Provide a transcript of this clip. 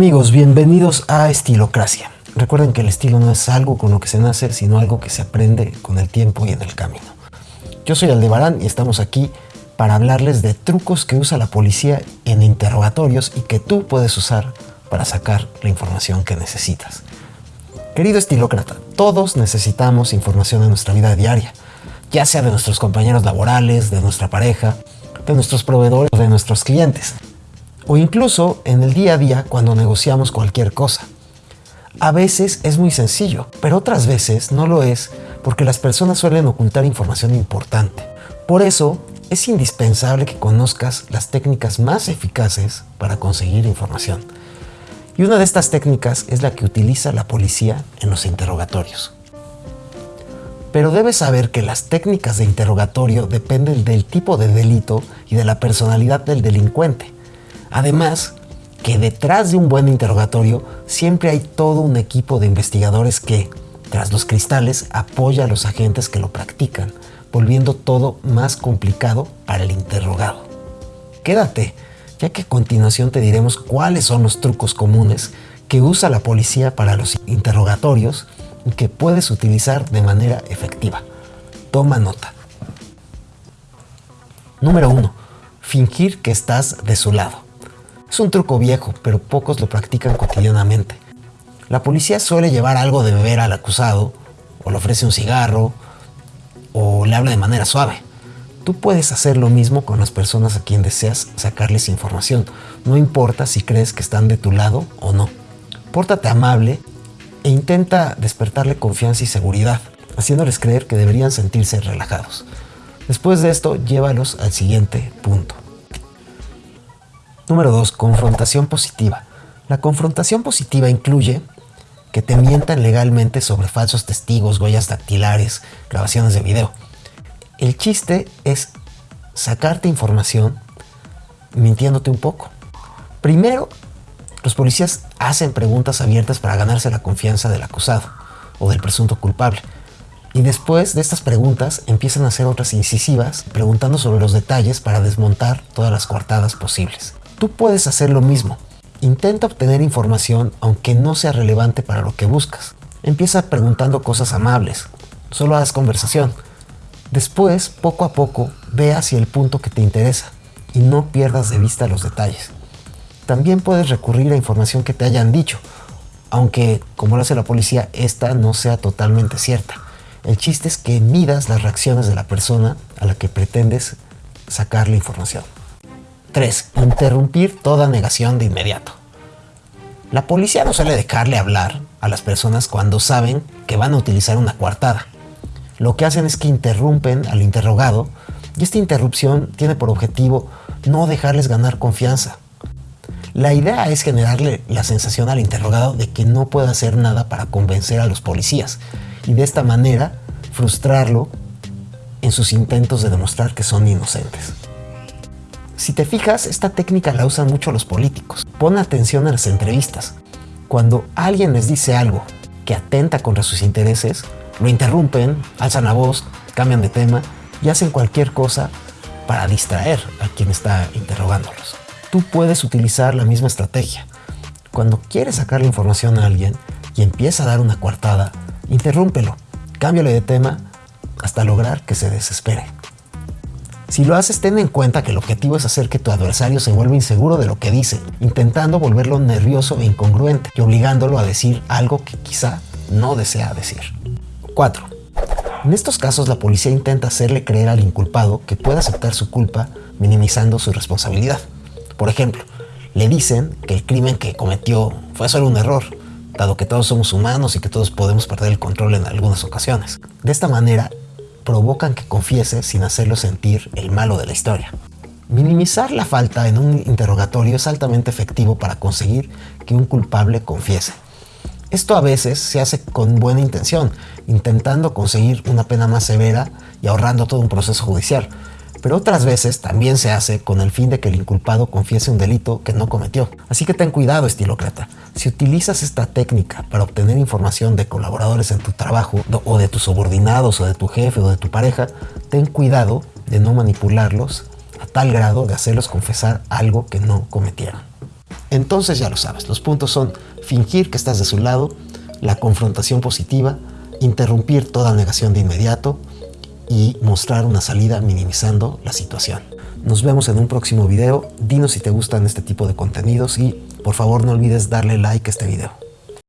Amigos, bienvenidos a Estilocracia. Recuerden que el estilo no es algo con lo que se nace, sino algo que se aprende con el tiempo y en el camino. Yo soy Aldebarán y estamos aquí para hablarles de trucos que usa la policía en interrogatorios y que tú puedes usar para sacar la información que necesitas. Querido estilócrata, todos necesitamos información en nuestra vida diaria, ya sea de nuestros compañeros laborales, de nuestra pareja, de nuestros proveedores o de nuestros clientes o incluso en el día a día cuando negociamos cualquier cosa. A veces es muy sencillo, pero otras veces no lo es porque las personas suelen ocultar información importante. Por eso, es indispensable que conozcas las técnicas más eficaces para conseguir información. Y una de estas técnicas es la que utiliza la policía en los interrogatorios. Pero debes saber que las técnicas de interrogatorio dependen del tipo de delito y de la personalidad del delincuente. Además, que detrás de un buen interrogatorio siempre hay todo un equipo de investigadores que, tras los cristales, apoya a los agentes que lo practican, volviendo todo más complicado para el interrogado. Quédate, ya que a continuación te diremos cuáles son los trucos comunes que usa la policía para los interrogatorios y que puedes utilizar de manera efectiva. Toma nota. Número 1. Fingir que estás de su lado. Es un truco viejo, pero pocos lo practican cotidianamente. La policía suele llevar algo de beber al acusado, o le ofrece un cigarro, o le habla de manera suave. Tú puedes hacer lo mismo con las personas a quien deseas sacarles información, no importa si crees que están de tu lado o no. Pórtate amable e intenta despertarle confianza y seguridad, haciéndoles creer que deberían sentirse relajados. Después de esto, llévalos al siguiente punto. Número 2. Confrontación positiva. La confrontación positiva incluye que te mientan legalmente sobre falsos testigos, huellas dactilares, grabaciones de video. El chiste es sacarte información mintiéndote un poco. Primero, los policías hacen preguntas abiertas para ganarse la confianza del acusado o del presunto culpable. Y después de estas preguntas empiezan a hacer otras incisivas, preguntando sobre los detalles para desmontar todas las coartadas posibles. Tú puedes hacer lo mismo. Intenta obtener información aunque no sea relevante para lo que buscas. Empieza preguntando cosas amables. Solo haz conversación. Después, poco a poco, ve hacia el punto que te interesa y no pierdas de vista los detalles. También puedes recurrir a información que te hayan dicho, aunque, como lo hace la policía, esta no sea totalmente cierta. El chiste es que midas las reacciones de la persona a la que pretendes sacar la información. 3. Interrumpir toda negación de inmediato. La policía no suele dejarle hablar a las personas cuando saben que van a utilizar una coartada. Lo que hacen es que interrumpen al interrogado y esta interrupción tiene por objetivo no dejarles ganar confianza. La idea es generarle la sensación al interrogado de que no puede hacer nada para convencer a los policías y de esta manera frustrarlo en sus intentos de demostrar que son inocentes. Si te fijas, esta técnica la usan mucho los políticos. Pon atención a las entrevistas. Cuando alguien les dice algo que atenta contra sus intereses, lo interrumpen, alzan la voz, cambian de tema y hacen cualquier cosa para distraer a quien está interrogándolos. Tú puedes utilizar la misma estrategia. Cuando quieres sacar la información a alguien y empieza a dar una coartada, interrúmpelo, cámbiale de tema hasta lograr que se desespere. Si lo haces, ten en cuenta que el objetivo es hacer que tu adversario se vuelva inseguro de lo que dice, intentando volverlo nervioso e incongruente y obligándolo a decir algo que quizá no desea decir. 4. En estos casos la policía intenta hacerle creer al inculpado que puede aceptar su culpa minimizando su responsabilidad. Por ejemplo, le dicen que el crimen que cometió fue solo un error, dado que todos somos humanos y que todos podemos perder el control en algunas ocasiones. De esta manera, provocan que confiese sin hacerlo sentir el malo de la historia. Minimizar la falta en un interrogatorio es altamente efectivo para conseguir que un culpable confiese. Esto a veces se hace con buena intención, intentando conseguir una pena más severa y ahorrando todo un proceso judicial, pero otras veces también se hace con el fin de que el inculpado confiese un delito que no cometió. Así que ten cuidado, estilócrata. Si utilizas esta técnica para obtener información de colaboradores en tu trabajo, o de tus subordinados, o de tu jefe, o de tu pareja, ten cuidado de no manipularlos a tal grado de hacerlos confesar algo que no cometieron. Entonces ya lo sabes, los puntos son fingir que estás de su lado, la confrontación positiva, interrumpir toda negación de inmediato y mostrar una salida minimizando la situación. Nos vemos en un próximo video. Dinos si te gustan este tipo de contenidos y por favor no olvides darle like a este video.